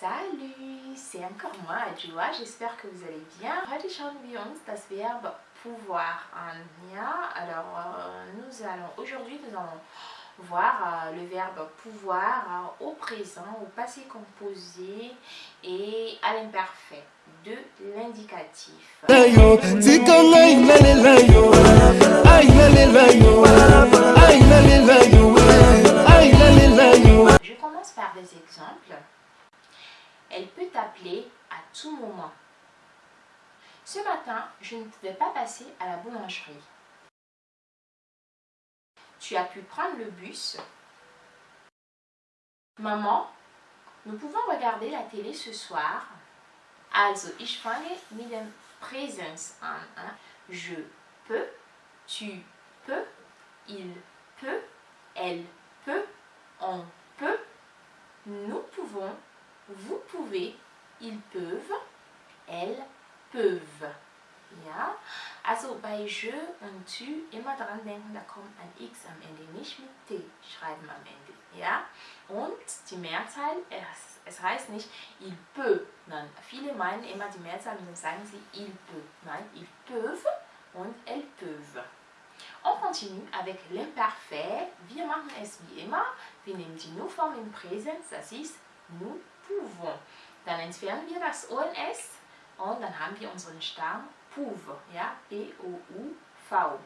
Salut, c'est encore moi, Adjoa. J'espère que vous allez bien. Heute schauen das Verbe pouvoir an. Ja, alors euh, nous allons aujourd'hui nous allons voir euh, le verbe pouvoir euh, au présent, au passé composé et à l'imparfait de l'indicatif. Tout moment. Ce matin, je ne pouvais pas passer à la boulangerie. Tu as pu prendre le bus. Maman, nous pouvons regarder la télé ce soir. Also, ich fange mit dem Präsens an. hein. Je peux, tu peux, il peut, elle peut, on peut, nous pouvons, vous pouvez, ils peuvent, elles peuvent. Ja, also bei je und tu immer dran denken, da kommt ein x am Ende, nicht mit t schreiben am Ende. Ja, und die Mehrzahl, es, es heißt nicht il peut, nein, viele meinen immer die Mehrzahl und dann sagen sie il peut. Nein, ils peuvent und elles peuvent. On continue avec l'imparfait. Wir machen es wie immer. Wir nehmen die Nu-Form im Präsens, das ist nous pouvons. Dann entfernen wir das O und dann haben wir unseren Stamm pouve, ja, P-O-U-V.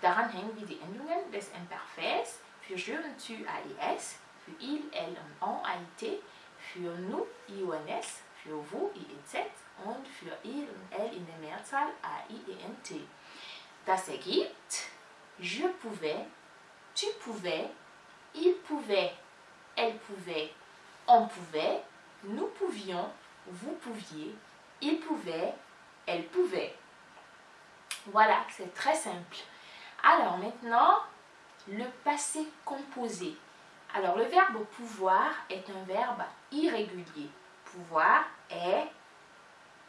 Daran hängen wir die Endungen des Imparfaits für je tu, A-I-S, für il, elle und on, A-I-T, für nous, I-O-N-S, für vous, I-E-Z und für il und elle in der Mehrzahl, A-I-E-N-T. Das ergibt je pouvais, tu pouvais, il pouvait, elle pouvait, on pouvait, nous pouvions, vous pouviez, il pouvait, elle pouvait. Voilà, c'est très simple. Alors maintenant, le passé composé. Alors le verbe pouvoir est un verbe irrégulier. Pouvoir est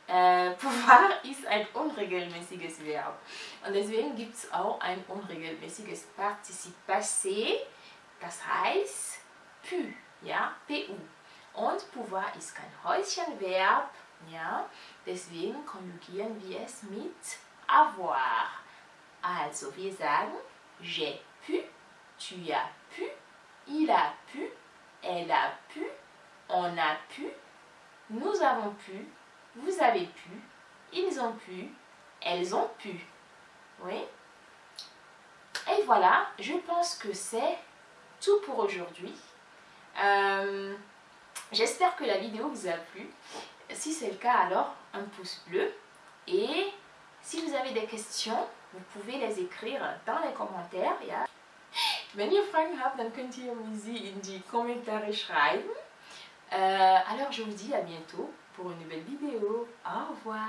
äh, pouvoir ist ein unregelmäßiges Verb. Und deswegen gibt es auch ein unregelmäßiges Partizip passé, das heißt pu, ja, pu. Und pouvoir ist kein Häuschenverb, ja, deswegen konjugieren wir es mit avoir. Also wir j'ai pu, tu as pu, il a pu, elle a pu, on a pu, nous avons pu, vous avez pu, ils ont pu, elles ont pu. Oui. Et voilà, je pense que c'est tout pour aujourd'hui. Euh, J'espère que la vidéo vous a plu. Si c'est le cas, alors un pouce bleu. Et si vous avez des questions, vous pouvez les écrire dans les commentaires. Ja. Wenn ihr könnt ihr mir sie in die Kommentare schreiben. Euh, alors je vous dis à bientôt pour une nouvelle vidéo. Au revoir.